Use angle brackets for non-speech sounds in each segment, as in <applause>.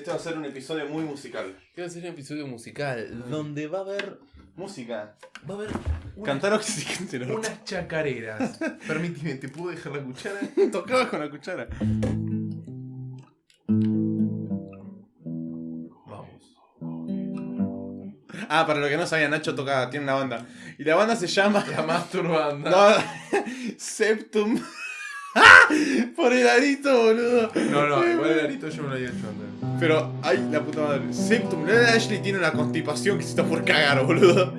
Este va a ser un episodio muy musical. Este va a ser un episodio musical donde va a haber. Música. Va a haber. una- Cantar oxígeno. unas chacareras. <laughs> Permíteme, ¿te puedo dejar la cuchara? <laughs> Tocabas con la cuchara. Vamos. Ah, para lo que no sabía, Nacho toca, tiene una banda. Y la banda se llama. La masturbanda. No, <laughs> Septum. Por el arito, boludo. No, no, igual el arito yo me lo había hecho antes. Pero, ay, la puta madre. Septum. La de Ashley tiene una constipación que se está por cagar, boludo.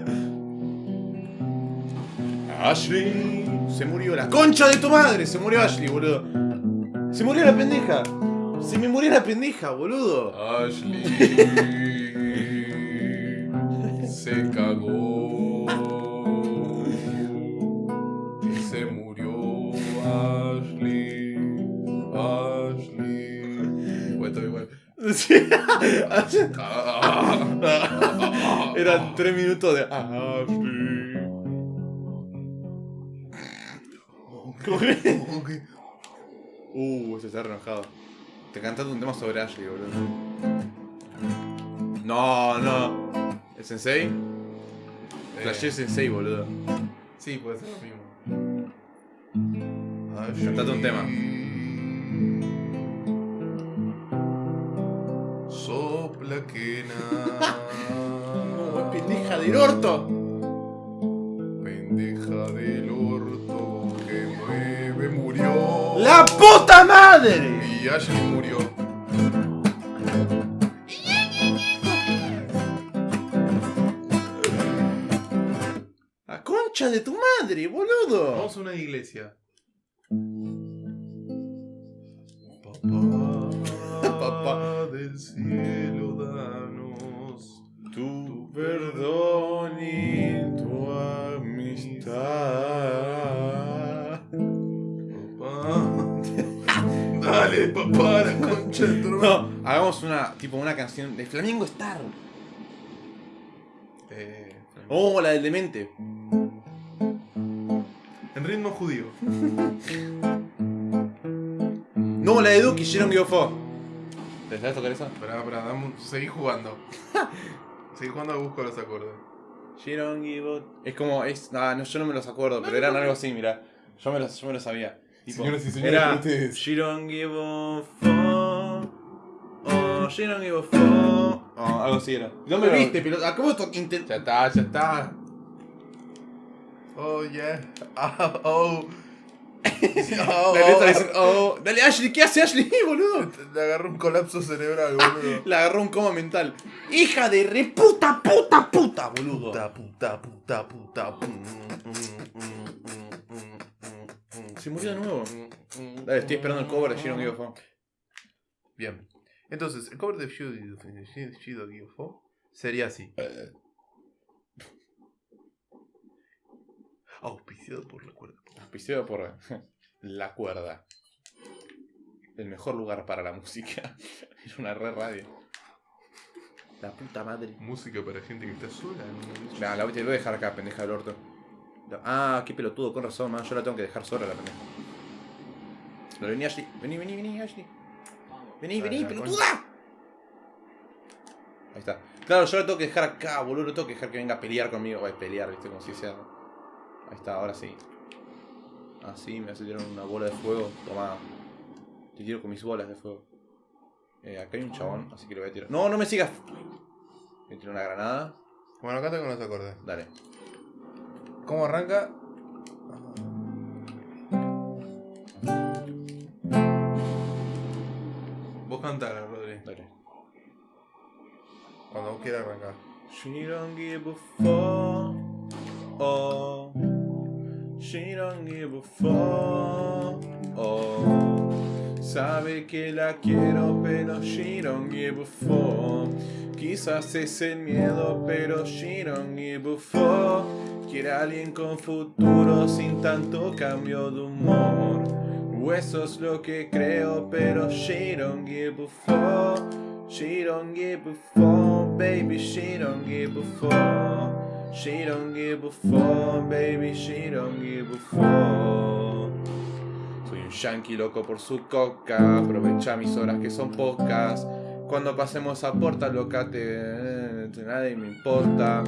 Ashley. Se murió la concha de tu madre. Se murió Ashley, boludo. Se murió la pendeja. Se me murió la pendeja, boludo. Ashley <laughs> Eran tres minutos de Ashley. ¿Cómo que? Uh, se está enojado. Te cantaste un tema sobre Ashley, boludo. No, no. ¿El sensei? Flashé sensei, boludo. sí puede ser lo mismo Cantate un tema. Del orto. pendeja del orto que mueve murió ¡La puta madre! Y Ashley murió. ¡La concha de tu madre, boludo! Vamos a una iglesia. Papá, <laughs> Papá. del cielo, danos La concha de tu. No, hagamos una, tipo una canción de Flamingo Star. Eh, Oh, la del demente. en ritmo judío. <laughs> No, la de Duki, Sharon Giofo. ¿Te sabes tocar esa? Pará, pará, dame seguí jugando. <laughs> seguí jugando a busco los acordes. Sharon Giofo. Es como, es, ah, no, yo no me los acuerdo, pero eran algo así, mira. Yo me los, yo me los sabía. Tipo, Señoras y señores, era ustedes. She don't give a fuck. Oh, she don't give a fuck. Oh, algo así era. No me Pero- viste, acabo de intentar. Ya está, ya está. Oh, yeah. Ah, <laughs> oh. Oh, <laughs> La letra oh. dice, oh, dale Ashley, ¿qué hace Ashley, <laughs> boludo? Le agarró un colapso cerebral, boludo. Le agarró un coma mental. Hija de re puta, puta, puta, boludo. Puta, puta, puta, puta. mm, Se murió de nuevo. mm, mm, Dale, estoy esperando el cover de give a fuck. Bien. Entonces, el cover de Shido Gyofo sería así. Auspiciado por la cuerda. Auspiciado por La Cuerda. El mejor lugar para la música. <laughs> Es una re radio. La puta madre. Música para gente que está sola. ¿no? Nah, la te voy a dejar acá, pendeja del orto. Ah, qué pelotudo, con razón, man. Yo la tengo que dejar sola, la pendeja. No, vení, Ashley. Vení, vení, vení, Ashley. Vení, Ah, vení, pelotuda. Ahí está. Claro, yo la tengo que dejar acá, boludo. No tengo que dejar que venga a pelear conmigo. Ay, pelear, viste, como si sea. Ahí está, ahora sí. Así, me hace tirar una bola de fuego. Toma. Te tiro con mis bolas de fuego. Eh, acá hay un chabón, así que lo voy a tirar. No, no me sigas. Voy a tirar una granada. Bueno, canta con los acordes. Dale. ¿Cómo arranca? Vos cantala, Rodri. Dale. Cuando vos quieras arrancar. She don't give a fuck. Oh. She don't give a fuck. Oh. Sabe que la quiero, pero she don't give a fuck. Quizás es el miedo, pero she don't give a fuck. Quiere alguien con futuro sin tanto cambio de humor. Eso es lo que creo, pero she don't give a fuck. She don't give a fuck, baby, she don't give a fuck. She don't give a fuck, baby, she don't give a fuck. Soy un yankee loco por su coca, aprovecha mis horas que son pocas. Cuando pasemos a puerta, locate, eh, nadie me importa.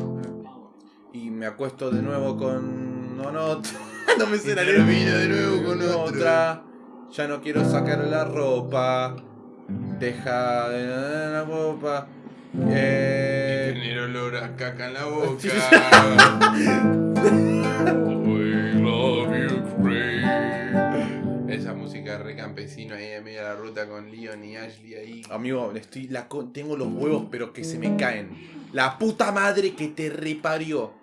Y me acuesto de nuevo con no, no, <laughs> no me sé la termina de nuevo con otra. Ya no quiero sacar la ropa. Deja de la ropa. Eh, Tener olor a caca en la <laughs> boca. We love you. Esa música re campesino ahí en medio de la ruta con Leon y Ashley ahí. amigo, estoy la co- tengo los huevos, pero que se me caen. La puta madre que te reparió.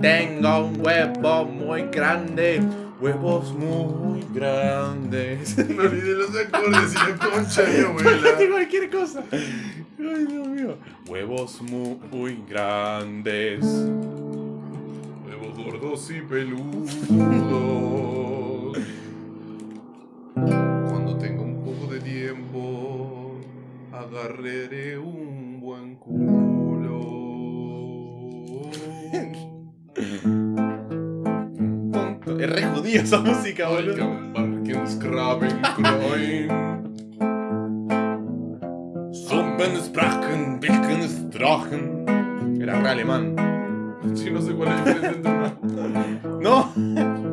Tengo un huevo muy grande, huevos muy grandes. <laughs> Me olvidé los acordes y la concha de abuela. cualquier cosa. Ay, Dios mío. Huevos muy grandes. Huevos gordos y peludos. Agarraré un buen culo. Es re judío esa música, boludo. Wilkensdrachen. Era re alemán. Sí, no sé cuál es la diferencia entre una. ¿No? <laughs>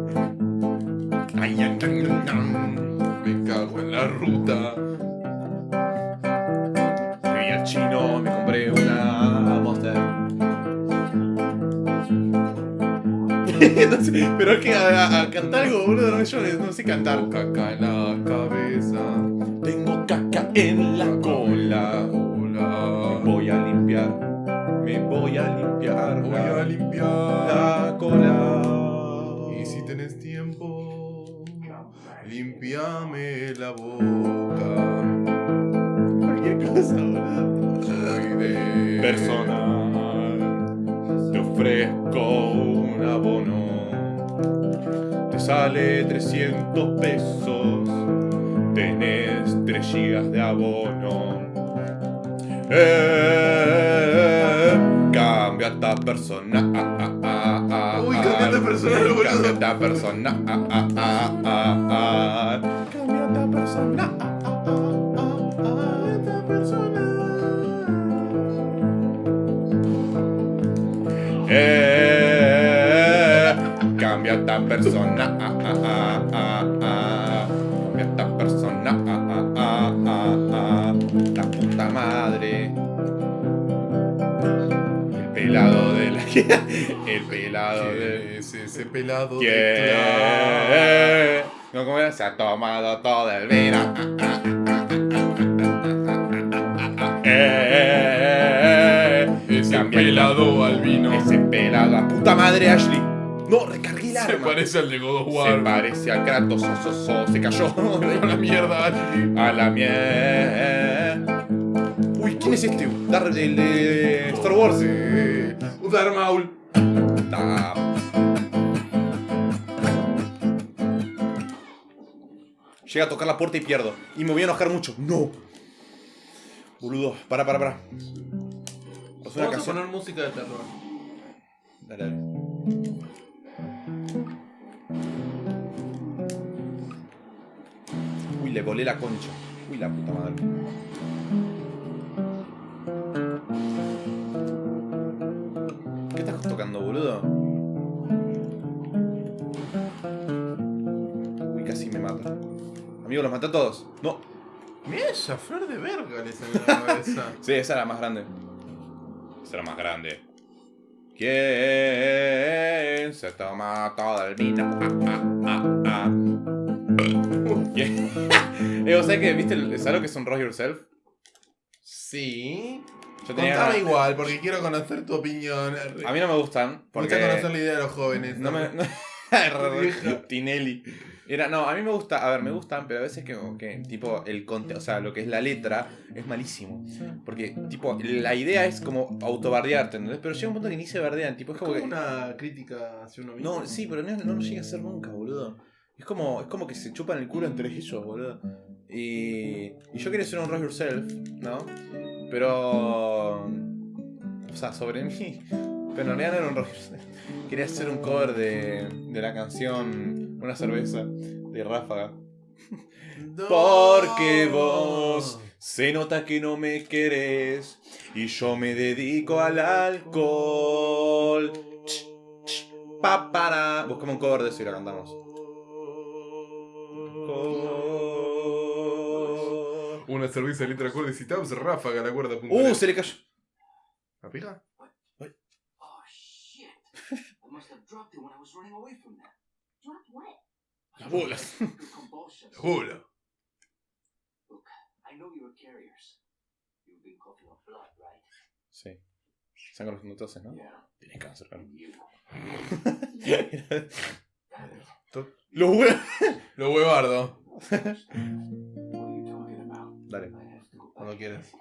Me cago en la ruta. Pero es que a, cantar algo, boludo, no, yo no sé cantar. Tengo caca en la cabeza. Tengo caca en la cola. Hola. Voy a limpiar, me voy a limpiar. Voy a limpiar. la cola. Y si tenés tiempo, limpiame la boca. cualquier cosa, boludo. Personal. Te ofrezco un abono. Sale 300 pesos. Tenés 3 gigas de abono. Eh, cambia esta persona. Uy, cambia esta persona, boludo. Cambia esta persona. Cambia esta persona. esta persona. Eh, cambia esta persona. Ah, ah, ah, Cambia esta persona. Ah, ah, ah, La puta madre. El pelado de la. El pelado de. Ese pelado de. No, como se ha tomado todo el vino. Ese pelado al vino. Ese pelado a puta madre, Ashley. No, recargué el Se arma. parece al de God of Se parece a Kratos. so, so, so, se cayó. <laughs> A la mierda. A la mierda. Uy, ¿quién es este? Dar el de Star Wars. Sí. Udar Maul. Llega a tocar la puerta y pierdo. Y me voy a enojar mucho. No. Boludo, para, para, para. Vamos a canción. poner música de terror. Dale, dale. Volé la concha. Uy, la puta madre. ¿Qué estás tocando, boludo? Uy, casi me mata. Amigo, los maté a todos. No. Mira esa flor de verga le salió la <laughs> cabeza. Sí, esa era más grande. Esa era más grande. ¿Quién se toma todo el vino? Ah, ah, ah, ah. ¿Quién? eh, o sea que, ¿viste? ¿Sabes lo que es un Rock Yourself? Sí. Yo tenía Contame ganas- igual, porque quiero conocer tu opinión. A mí no me gustan. Porque Porque conocer la idea de los jóvenes. no me. <laughs> Tinelli. Era, no, a mí me gusta, a ver, me gustan, pero a veces que, que tipo, el conte, o sea, lo que es la letra es malísimo. Porque, tipo, la idea es como autobardearte, ¿entendés? Pero llega un punto que ni se bardean, tipo, es como como que... una crítica hacia uno mismo. No, sí, pero no, no llega a ser nunca, boludo. Es como, es como que se chupan el culo entre ellos, boludo. Y, y yo quería ser un Rock Yourself, ¿no? Pero... O sea, sobre mí. <laughs> Pero en realidad no era un Rock Yourself. Quería hacer un cover de, de la canción Una cerveza de Ráfaga. No. Porque vos se nota que no me querés y yo me dedico al alcohol. Pa, para. Buscamos un cover de eso y la cantamos. Una cerveza de letra acorde necesitamos ráfaga la cuerda punta. Uh, se le cayó. ¿La pega? Oh shit! I must have dropped it when I was running away from them. Dropped what? Las bolas. <laughs> Good convulsions. Juro. Look, I know you're carriers. You've been coughing up blood, right? Sí. Sangre los entonces, ¿no? Yeah. Tienes cáncer, claro. You. <laughs> Los. <laughs> Lo huevardo. Dale. Cuando quieras.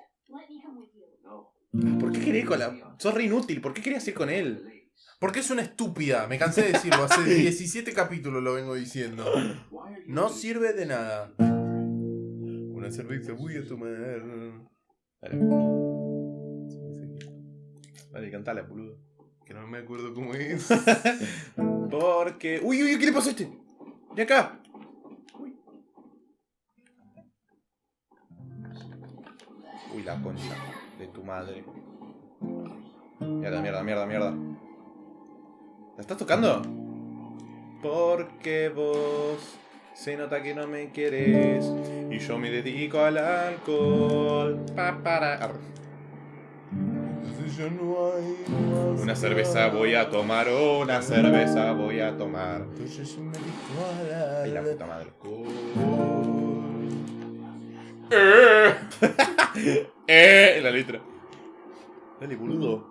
No. ¿Por qué querés con la.? Sos re inútil, ¿por qué querías ir con él? Porque es una estúpida. Me cansé de decirlo. Hace <laughs> 17 capítulos lo vengo diciendo. No sirve de nada. Una cerveza voy a tomar. Dale. Dale, cantala, boludo. Que no me acuerdo cómo es. <laughs> Porque. Uy, uy, ¿qué le pasó a este? De acá. Uy, la concha de tu madre. Mierda, mierda, mierda, mierda. ¿La estás tocando? Porque vos se nota que no me querés y yo me dedico al alcohol. Pa, para. Una cerveza voy a tomar, una cerveza voy a tomar. Ay, la puta madre. eh, <laughs> <laughs> la letra. Dale, boludo.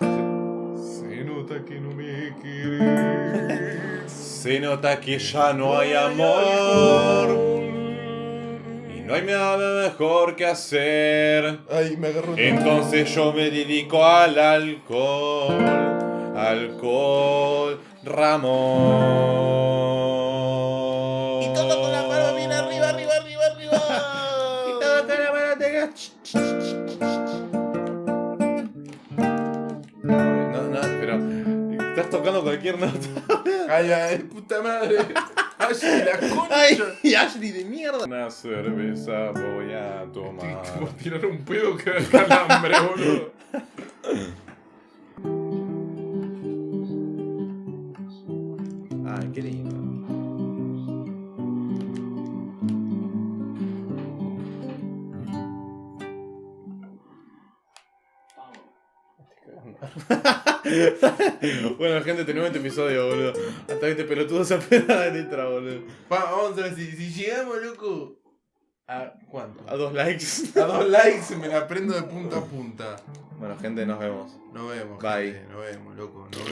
Se nota que no me quieres. Se nota que ya no hay amor. Y no hay nada mejor que hacer. Ay, me agarró. Entonces yo me dedico al alcohol. Alcohol, Ramón. No, no, pero estás tocando cualquier nota. <laughs> Ay, ay, puta madre. Ay, la concha. Ay, y Ashley de mierda. Una cerveza voy a tomar. <laughs> Como tirar un pedo que calambre, boludo. <laughs> bueno, gente, tenemos este episodio, boludo. Hasta este pelotudo se apena de letra, boludo. Va, vamos a ver si, si llegamos, loco. ¿A cuánto? A dos likes. A dos likes me la prendo de punta a punta. Bueno, gente, nos vemos. Nos vemos. Bye. gente, Nos vemos, loco. Nos vemos.